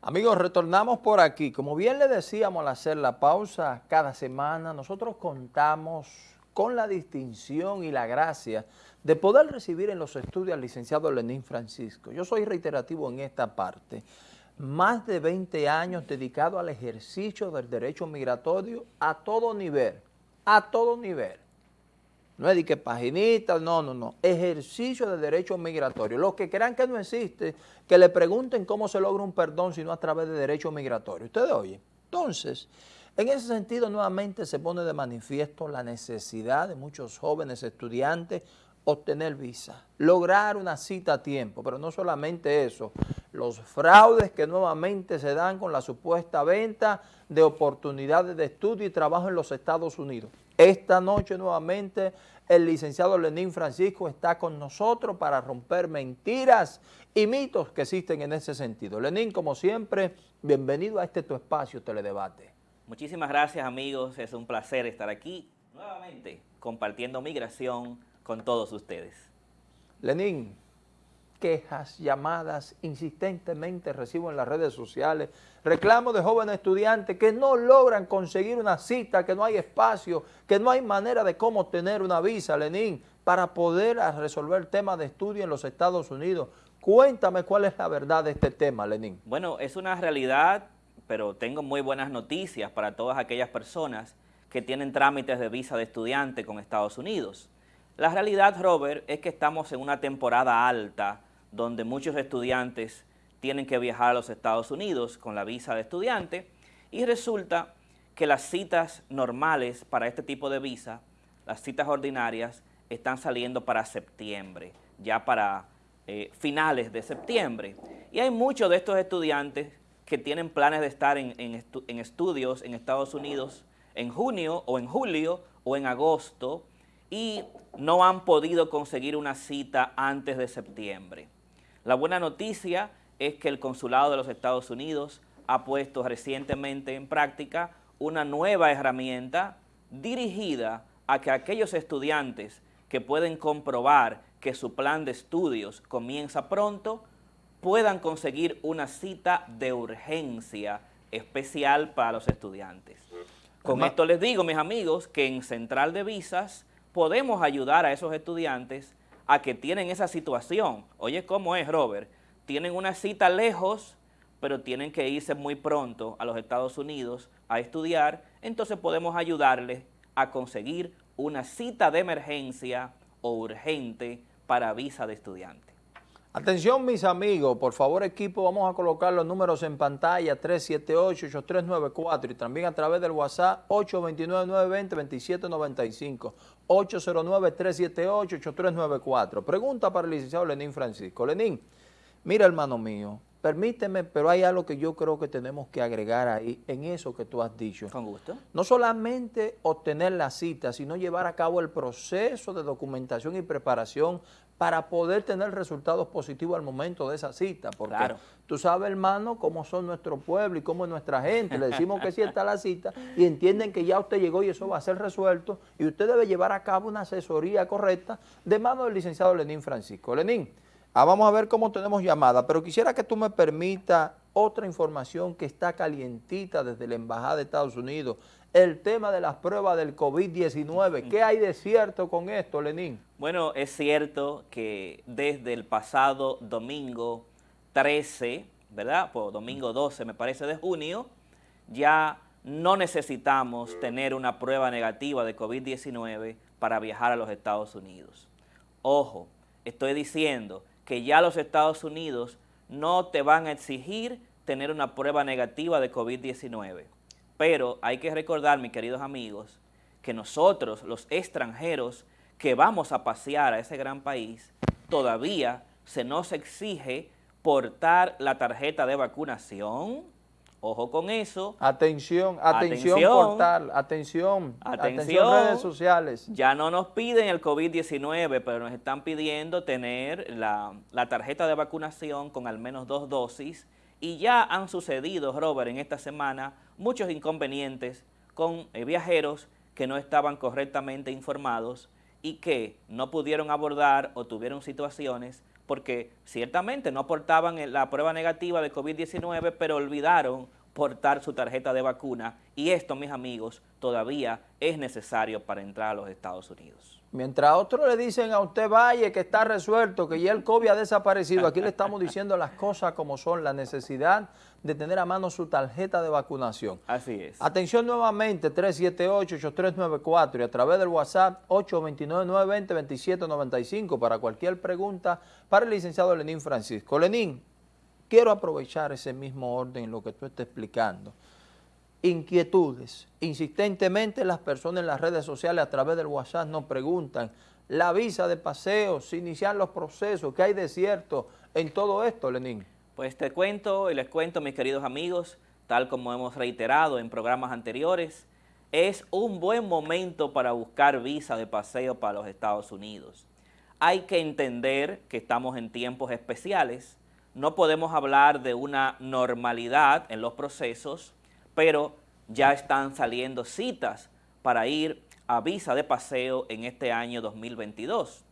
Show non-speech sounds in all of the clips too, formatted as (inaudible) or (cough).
Amigos, retornamos por aquí. Como bien le decíamos al hacer la pausa, cada semana nosotros contamos con la distinción y la gracia de poder recibir en los estudios al licenciado Lenín Francisco. Yo soy reiterativo en esta parte. Más de 20 años dedicado al ejercicio del derecho migratorio a todo nivel, a todo nivel. No es de que paginita, no, no, no. Ejercicio de derecho migratorio. Los que crean que no existe, que le pregunten cómo se logra un perdón si no a través de derecho migratorio. Ustedes oyen. Entonces, en ese sentido nuevamente se pone de manifiesto la necesidad de muchos jóvenes estudiantes obtener visa, lograr una cita a tiempo, pero no solamente eso, los fraudes que nuevamente se dan con la supuesta venta de oportunidades de estudio y trabajo en los Estados Unidos. Esta noche nuevamente el licenciado Lenín Francisco está con nosotros para romper mentiras y mitos que existen en ese sentido. Lenín, como siempre, bienvenido a este tu espacio Teledebate. Muchísimas gracias amigos, es un placer estar aquí nuevamente compartiendo migración con todos ustedes. Lenín, quejas, llamadas, insistentemente recibo en las redes sociales, reclamos de jóvenes estudiantes que no logran conseguir una cita, que no hay espacio, que no hay manera de cómo tener una visa, Lenín, para poder resolver temas de estudio en los Estados Unidos. Cuéntame cuál es la verdad de este tema, Lenín. Bueno, es una realidad, pero tengo muy buenas noticias para todas aquellas personas que tienen trámites de visa de estudiante con Estados Unidos. La realidad, Robert, es que estamos en una temporada alta donde muchos estudiantes tienen que viajar a los Estados Unidos con la visa de estudiante y resulta que las citas normales para este tipo de visa, las citas ordinarias, están saliendo para septiembre, ya para eh, finales de septiembre. Y hay muchos de estos estudiantes que tienen planes de estar en, en estudios en Estados Unidos en junio o en julio o en agosto y no han podido conseguir una cita antes de septiembre. La buena noticia es que el Consulado de los Estados Unidos ha puesto recientemente en práctica una nueva herramienta dirigida a que aquellos estudiantes que pueden comprobar que su plan de estudios comienza pronto, puedan conseguir una cita de urgencia especial para los estudiantes. Con esto les digo, mis amigos, que en Central de Visas podemos ayudar a esos estudiantes a que tienen esa situación. Oye, ¿cómo es, Robert? Tienen una cita lejos, pero tienen que irse muy pronto a los Estados Unidos a estudiar, entonces podemos ayudarles a conseguir una cita de emergencia o urgente para visa de estudiante. Atención mis amigos, por favor equipo, vamos a colocar los números en pantalla 378-8394 y también a través del WhatsApp 829-920-2795, 809-378-8394. Pregunta para el licenciado Lenín Francisco. Lenín, mira hermano mío, permíteme, pero hay algo que yo creo que tenemos que agregar ahí en eso que tú has dicho. Con gusto. No solamente obtener la cita, sino llevar a cabo el proceso de documentación y preparación para poder tener resultados positivos al momento de esa cita. Porque tú sabes, hermano, cómo son nuestro pueblo y cómo es nuestra gente. Le decimos que sí está la cita (laughs) y entienden que ya usted llegó y eso va a ser resuelto y usted debe llevar a cabo una asesoría correcta de mano del licenciado Lenín Francisco. Lenín, ah, vamos a ver cómo tenemos llamada, pero quisiera que tú me permita otra información que está calientita desde la Embajada de Estados Unidos, el tema de las pruebas del COVID-19. ¿Qué hay de cierto con esto, Lenín? Bueno, es cierto que desde el pasado domingo 13, ¿verdad? Pues domingo 12, me parece, de junio, ya no necesitamos tener una prueba negativa de COVID-19 para viajar a los Estados Unidos. Ojo, estoy diciendo que ya los Estados Unidos no te van a exigir tener una prueba negativa de COVID-19. Pero hay que recordar, mis queridos amigos, que nosotros, los extranjeros que vamos a pasear a ese gran país, todavía se nos exige portar la tarjeta de vacunación. Ojo con eso. Atención, atención, portal, atención, atención, redes sociales. Ya no nos piden el COVID-19, pero nos están pidiendo tener la, la tarjeta de vacunación con al menos dos dosis y ya han sucedido, Robert, en esta semana muchos inconvenientes con eh, viajeros que no estaban correctamente informados y que no pudieron abordar o tuvieron situaciones porque ciertamente no portaban la prueba negativa de COVID-19, pero olvidaron portar su tarjeta de vacuna y esto, mis amigos, todavía es necesario para entrar a los Estados Unidos. Mientras otros le dicen a usted, vaya, que está resuelto, que ya el COVID ha desaparecido, aquí le estamos (laughs) diciendo las cosas como son, la necesidad de tener a mano su tarjeta de vacunación. Así es. Atención nuevamente, 378-8394 y a través del WhatsApp 829-920-2795 para cualquier pregunta para el licenciado Lenín Francisco. Lenín, quiero aprovechar ese mismo orden en lo que tú estás explicando inquietudes. Insistentemente las personas en las redes sociales a través del WhatsApp nos preguntan la visa de paseo, si iniciar los procesos, ¿qué hay de cierto en todo esto, Lenín? Pues te cuento y les cuento, mis queridos amigos, tal como hemos reiterado en programas anteriores, es un buen momento para buscar visa de paseo para los Estados Unidos. Hay que entender que estamos en tiempos especiales, no podemos hablar de una normalidad en los procesos, pero ya están saliendo citas para ir a visa de paseo en este año 2022.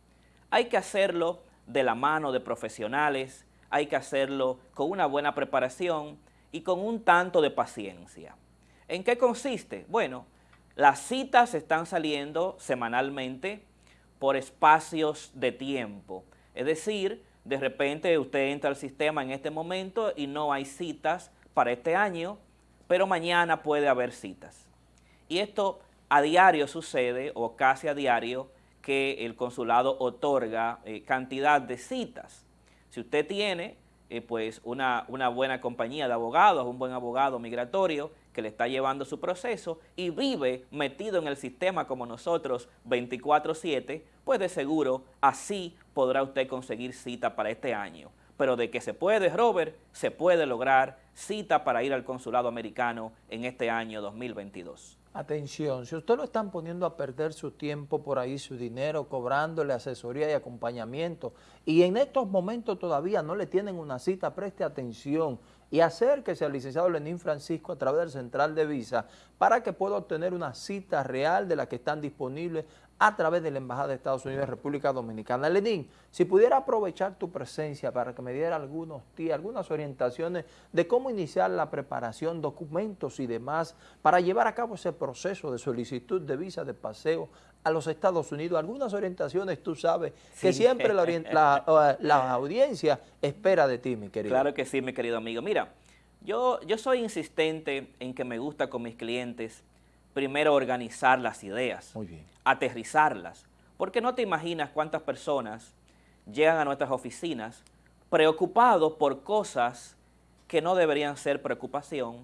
Hay que hacerlo de la mano de profesionales, hay que hacerlo con una buena preparación y con un tanto de paciencia. ¿En qué consiste? Bueno, las citas están saliendo semanalmente por espacios de tiempo. Es decir, de repente usted entra al sistema en este momento y no hay citas para este año, pero mañana puede haber citas. Y esto a diario sucede, o casi a diario, que el consulado otorga eh, cantidad de citas. Si usted tiene eh, pues una, una buena compañía de abogados, un buen abogado migratorio que le está llevando su proceso y vive metido en el sistema como nosotros 24-7, pues de seguro así podrá usted conseguir cita para este año pero de que se puede, Robert, se puede lograr cita para ir al consulado americano en este año 2022. Atención, si usted lo están poniendo a perder su tiempo por ahí, su dinero, cobrándole asesoría y acompañamiento, y en estos momentos todavía no le tienen una cita, preste atención y acérquese al licenciado Lenín Francisco a través del Central de Visa para que pueda obtener una cita real de la que están disponibles a través de la Embajada de Estados Unidos en República Dominicana. Lenín, si pudiera aprovechar tu presencia para que me diera algunos algunas orientaciones de cómo iniciar la preparación, documentos y demás para llevar a cabo ese proceso de solicitud de visa de paseo a los Estados Unidos. Algunas orientaciones, tú sabes, que siempre la, (laughs) la, audiencia espera de ti, mi querido. Claro que sí, mi querido amigo. Mira, yo, yo soy insistente en que me gusta con mis clientes primero organizar las ideas, aterrizarlas, porque no te imaginas cuántas personas llegan a nuestras oficinas preocupados por cosas que no deberían ser preocupación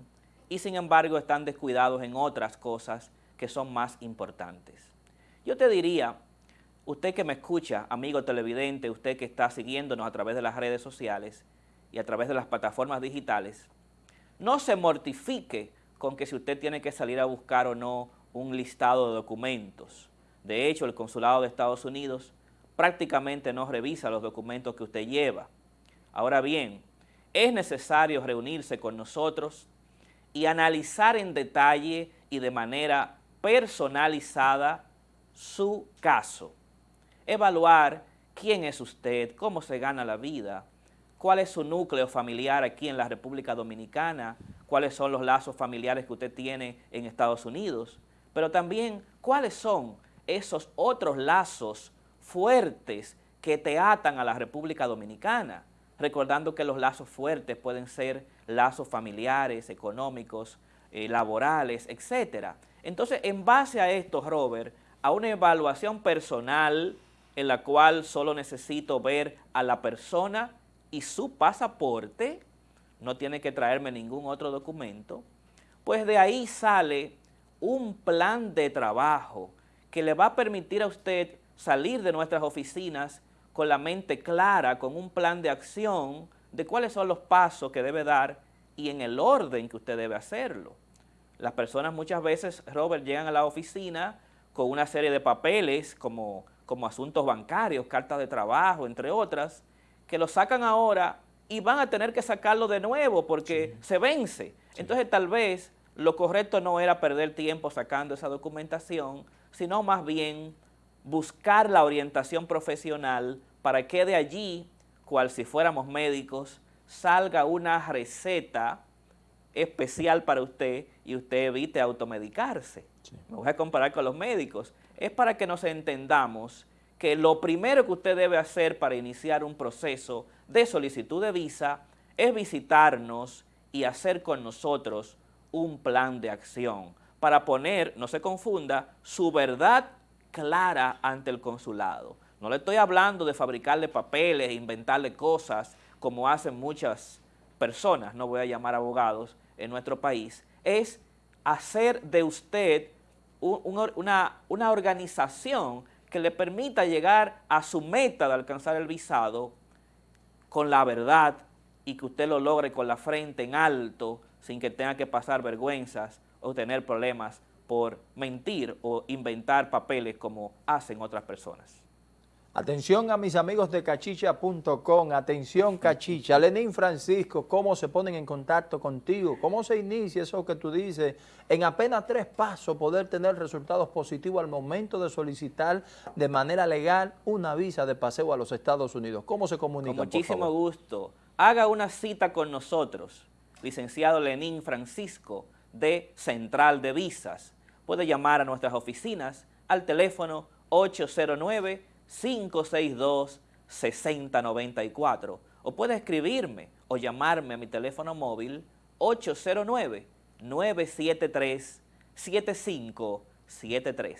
y sin embargo están descuidados en otras cosas que son más importantes. Yo te diría, usted que me escucha, amigo televidente, usted que está siguiéndonos a través de las redes sociales y a través de las plataformas digitales, no se mortifique con que si usted tiene que salir a buscar o no un listado de documentos. De hecho, el Consulado de Estados Unidos prácticamente no revisa los documentos que usted lleva. Ahora bien, es necesario reunirse con nosotros y analizar en detalle y de manera personalizada su caso. Evaluar quién es usted, cómo se gana la vida, cuál es su núcleo familiar aquí en la República Dominicana, cuáles son los lazos familiares que usted tiene en Estados Unidos, pero también cuáles son esos otros lazos fuertes que te atan a la República Dominicana, recordando que los lazos fuertes pueden ser lazos familiares, económicos, eh, laborales, etc. Entonces, en base a esto, Robert, a una evaluación personal en la cual solo necesito ver a la persona y su pasaporte, no tiene que traerme ningún otro documento, pues de ahí sale un plan de trabajo que le va a permitir a usted salir de nuestras oficinas con la mente clara, con un plan de acción de cuáles son los pasos que debe dar y en el orden que usted debe hacerlo. Las personas muchas veces, Robert, llegan a la oficina con una serie de papeles como, como asuntos bancarios, cartas de trabajo, entre otras, que lo sacan ahora y van a tener que sacarlo de nuevo porque se vence. Entonces tal vez lo correcto no era perder tiempo sacando esa documentación, sino más bien buscar la orientación profesional para que de allí cual si fuéramos médicos, salga una receta especial para usted y usted evite automedicarse. Me voy a comparar con los médicos. Es para que nos entendamos que lo primero que usted debe hacer para iniciar un proceso de solicitud de visa es visitarnos y hacer con nosotros un plan de acción para poner, no se confunda, su verdad clara ante el consulado. No le estoy hablando de fabricarle papeles, e inventarle cosas como hacen muchas personas, no voy a llamar abogados, en nuestro país, es hacer de usted una, una organización que le permita llegar a su meta de alcanzar el visado con la verdad y que usted lo logre con la frente en alto sin que tenga que pasar vergüenzas o tener problemas por mentir o inventar papeles como hacen otras personas. Atención a mis amigos de cachicha.com, atención cachicha, Lenín Francisco, cómo se ponen en contacto contigo, cómo se inicia eso que tú dices, en apenas tres pasos poder tener resultados positivos al momento de solicitar de manera legal una visa de paseo a los Estados Unidos. ¿Cómo se comunica? Con muchísimo gusto. Haga una cita con nosotros, licenciado Lenín Francisco de Central de Visas. Puede llamar a nuestras oficinas al teléfono 809 562-6094 o puede escribirme o llamarme a mi teléfono móvil 809-973-7573.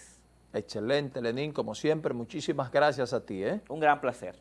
Excelente, Lenín, como siempre, muchísimas gracias a ti. ¿eh? Un gran placer.